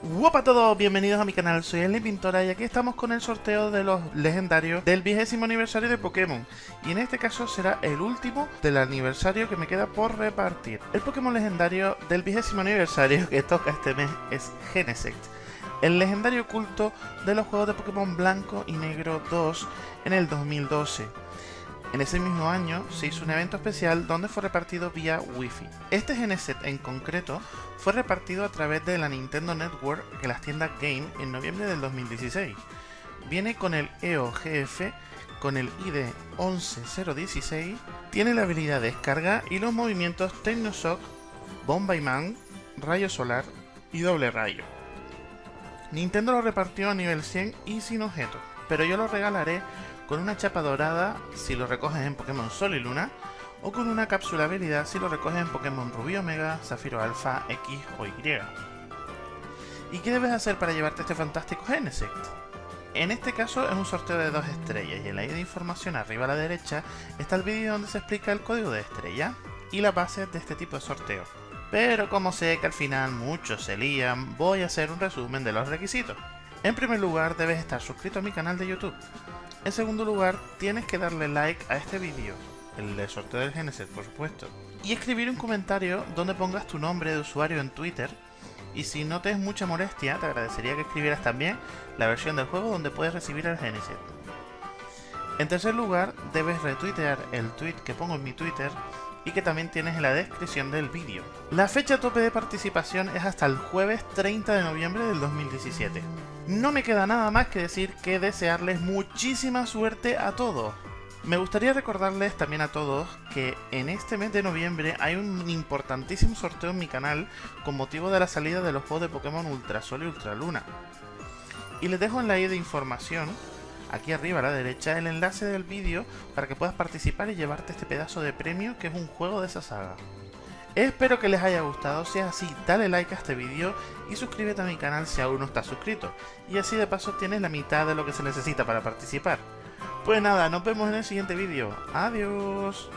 Hola a todos, bienvenidos a mi canal, soy Eli Pintora y aquí estamos con el sorteo de los legendarios del vigésimo aniversario de Pokémon y en este caso será el último del aniversario que me queda por repartir. El Pokémon legendario del vigésimo aniversario que toca este mes es Genesect, el legendario oculto de los juegos de Pokémon Blanco y Negro 2 en el 2012. En ese mismo año se hizo un evento especial donde fue repartido vía Wi-Fi. Este Geneset en concreto fue repartido a través de la Nintendo Network que las tiendas Game en noviembre del 2016. Viene con el EOGF con el ID 11016, tiene la habilidad de descarga y los movimientos Technoshock, Bomba y Man, Rayo Solar y Doble Rayo. Nintendo lo repartió a nivel 100 y sin objeto, pero yo lo regalaré con una chapa dorada si lo recoges en Pokémon Sol y Luna, o con una cápsula habilidad si lo recoges en Pokémon Rubí Omega, Zafiro Alpha, X o Y. ¿Y qué debes hacer para llevarte este fantástico Genesect? En este caso es un sorteo de dos estrellas y en la ida de información arriba a la derecha está el vídeo donde se explica el código de estrella y la base de este tipo de sorteo. Pero como sé que al final muchos se lían, voy a hacer un resumen de los requisitos. En primer lugar debes estar suscrito a mi canal de YouTube. En segundo lugar, tienes que darle like a este vídeo, el de sorteo del Genesis, por supuesto, y escribir un comentario donde pongas tu nombre de usuario en Twitter. Y si no te es mucha molestia, te agradecería que escribieras también la versión del juego donde puedes recibir el Genesis. En tercer lugar, debes retuitear el tweet que pongo en mi Twitter y que también tienes en la descripción del vídeo. La fecha tope de participación es hasta el jueves 30 de noviembre del 2017. No me queda nada más que decir que desearles muchísima suerte a todos. Me gustaría recordarles también a todos que en este mes de noviembre hay un importantísimo sorteo en mi canal con motivo de la salida de los juegos de Pokémon Ultra Sol y Ultra Luna. Y les dejo en la i de información aquí arriba a la derecha el enlace del vídeo para que puedas participar y llevarte este pedazo de premio que es un juego de esa saga. Espero que les haya gustado, si es así dale like a este vídeo y suscríbete a mi canal si aún no estás suscrito, y así de paso tienes la mitad de lo que se necesita para participar. Pues nada, nos vemos en el siguiente vídeo, adiós.